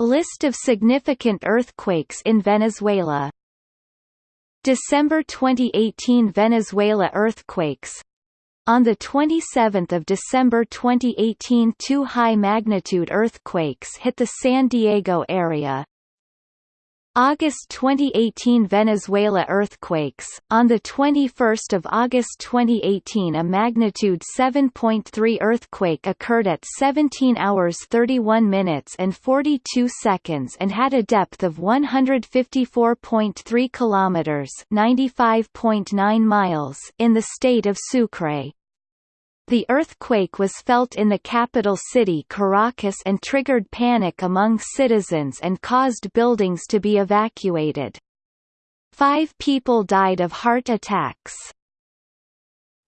List of significant earthquakes in Venezuela. December 2018 Venezuela earthquakes. On 27 December 2018 two high-magnitude earthquakes hit the San Diego area, August 2018 Venezuela earthquakes On the 21st of August 2018 a magnitude 7.3 earthquake occurred at 17 hours 31 minutes and 42 seconds and had a depth of 154.3 kilometers, 95.9 miles in the state of Sucre. The earthquake was felt in the capital city Caracas and triggered panic among citizens and caused buildings to be evacuated. Five people died of heart attacks.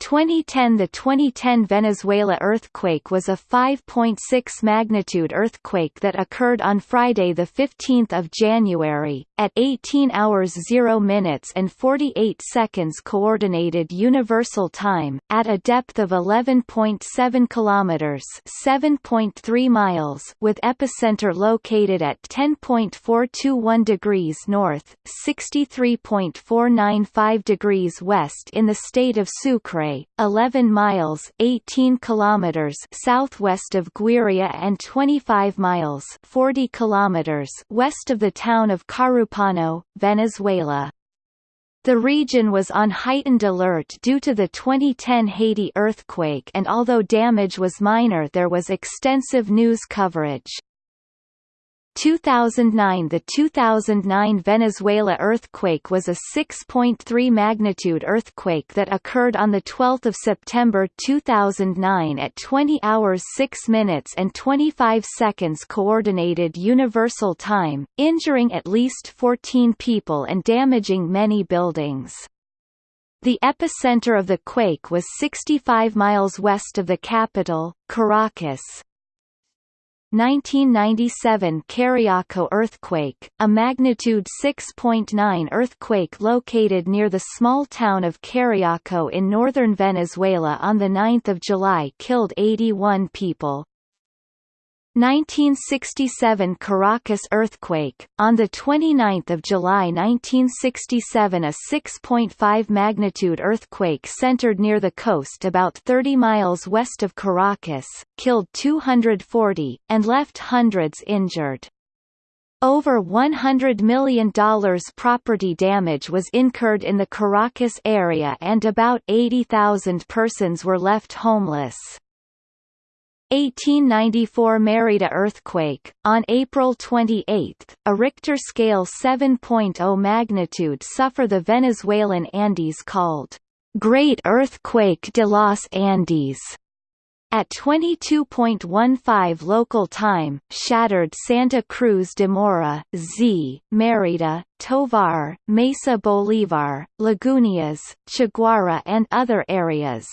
2010 The 2010 Venezuela earthquake was a 5.6 magnitude earthquake that occurred on Friday 15 January, at 18 hours 0 minutes and 48 seconds Coordinated Universal Time, at a depth of 11.7 kilometers (7.3 miles) with epicenter located at 10.421 degrees north, 63.495 degrees west in the state of Sucre 11 miles 18 kilometers southwest of Guiria and 25 miles 40 kilometers west of the town of Carúpano, Venezuela. The region was on heightened alert due to the 2010 Haiti earthquake and although damage was minor there was extensive news coverage. 2009 The 2009 Venezuela earthquake was a 6.3 magnitude earthquake that occurred on 12 September 2009 at 20 hours 6 minutes and 25 seconds Coordinated Universal Time, injuring at least 14 people and damaging many buildings. The epicenter of the quake was 65 miles west of the capital, Caracas, 1997 Cariaco earthquake, a magnitude 6.9 earthquake located near the small town of Cariaco in northern Venezuela on 9 July killed 81 people. 1967 Caracas earthquake. On the 29th of July 1967 a 6.5 magnitude earthquake centered near the coast about 30 miles west of Caracas, killed 240, and left hundreds injured. Over $100 million property damage was incurred in the Caracas area and about 80,000 persons were left homeless. 1894 Mérida earthquake. On April 28, a Richter scale 7.0 magnitude suffer the Venezuelan Andes called Great Earthquake de los Andes. At 22.15 local time, shattered Santa Cruz de Mora, Zea, Mérida, Tovar, Mesa Bolívar, Lagunillas, Chiguará and other areas.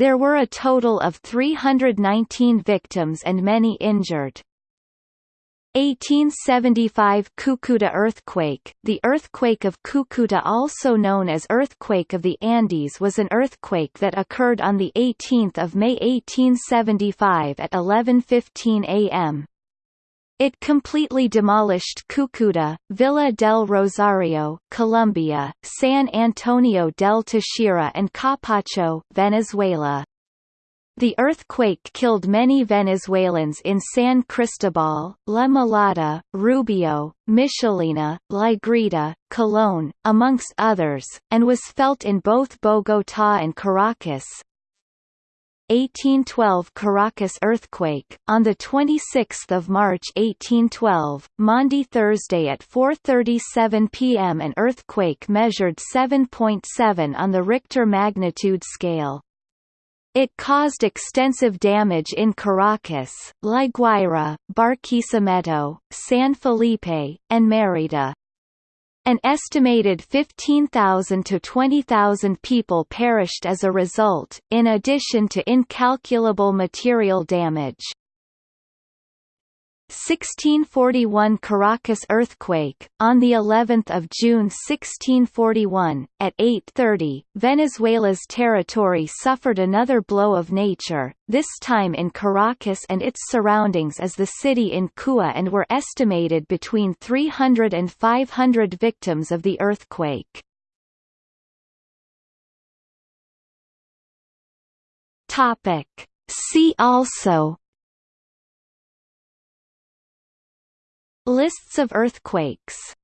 There were a total of 319 victims and many injured. 1875 Cucuta earthquake The earthquake of Cucuta also known as Earthquake of the Andes was an earthquake that occurred on 18 May 1875 at 11.15 am. It completely demolished Cucuta, Villa del Rosario, Colombia, San Antonio del Táchira and Capacho, Venezuela. The earthquake killed many Venezuelans in San Cristobal, La Mulata, Rubio, Michelena, La Grita, Colón, amongst others, and was felt in both Bogotá and Caracas, 1812 Caracas earthquake on the 26th of March 1812 Maundy Thursday at 4:37 p.m. an earthquake measured 7.7 on the Richter magnitude scale it caused extensive damage in Caracas, La Guaira, Barquisimeto, San Felipe, and Mérida. An estimated 15,000 to 20,000 people perished as a result, in addition to incalculable material damage. 1641 Caracas earthquake on the 11th of June 1641 at 8:30 Venezuela's territory suffered another blow of nature this time in Caracas and its surroundings as the city in Cua and were estimated between 300 and 500 victims of the earthquake. Topic. See also Lists of earthquakes